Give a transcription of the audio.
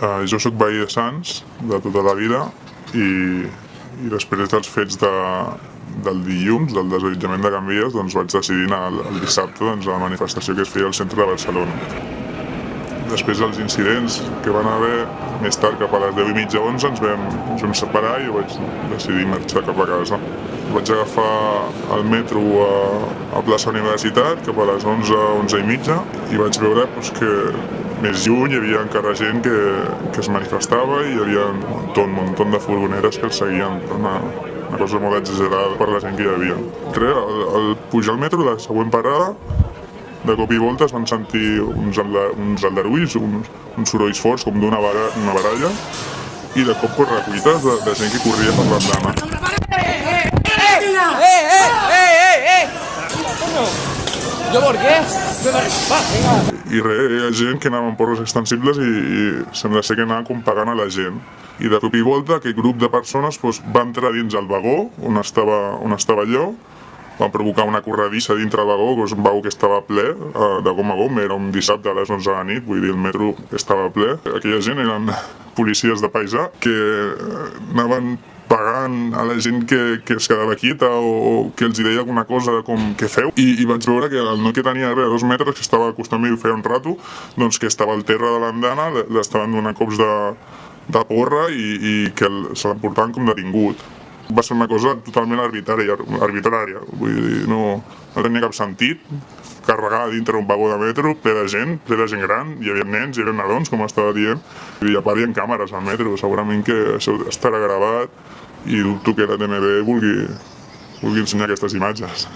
Uh, jo sóc veí de Sants de tota la vida i, i després dels fets de, del dilluns, del desallotjament de Can Vies, doncs vaig decidir anar el, el dissabte doncs, a la manifestació que es feia al centre de Barcelona. Després dels incidents que van haver, més tard cap a les 10 i mitja 11 ens vam, ens vam separar i vaig decidir marxar cap a casa. Vaig agafar el metro a, a plaça Universitat cap a les 11, 11 i mitja i vaig veure doncs, que més lluny hi havia encara gent que, que es manifestava i hi havia un muntó, un muntó de furgoneres que els seguien. Una, una cosa molt exagerada per la gent que hi havia. Res, al, al pujar al metro, la següent parada, de cop i volta es van sentir uns, uns aldarulls, uns, uns sorolls forts com d'una bara, una baralla i de cop correcuites de, de gent que corria per l'andana. Venga. I res, hi ha gent que anava amb porros extensibles i, i sembla ser que anava com pagant a la gent. I de cop i volta aquell grup de persones doncs, va entrar dins el vagó on estava, on estava allò van provocar una corredissa dintre vagó, que és un vagó que estava ple eh, de gom a gom, era un dissabte a les 11 de la nit, vull dir, el metro estava ple. Aquella gent eren policies de paisà que eh, anaven pagant a la gent que, que es quedava quieta o, que els deia alguna cosa com què feu i, i vaig veure que el noi que tenia res, dos metres que estava acostant-me i feia un rato doncs que estava al terra de l'andana l'estaven donant cops de, de porra i, i que el, se l'emportaven com detingut va ser una cosa totalment arbitrària, arbitrària. Vull dir, no, no tenia cap sentit carregar dintre un vagó de metro ple de gent, ple de gent gran, hi havia nens, hi havia nadons, com estava dient, i a part hi ha càmeres al metro, segurament que això estarà gravat i dubto que la TMB vulgui, vulgui ensenyar aquestes imatges.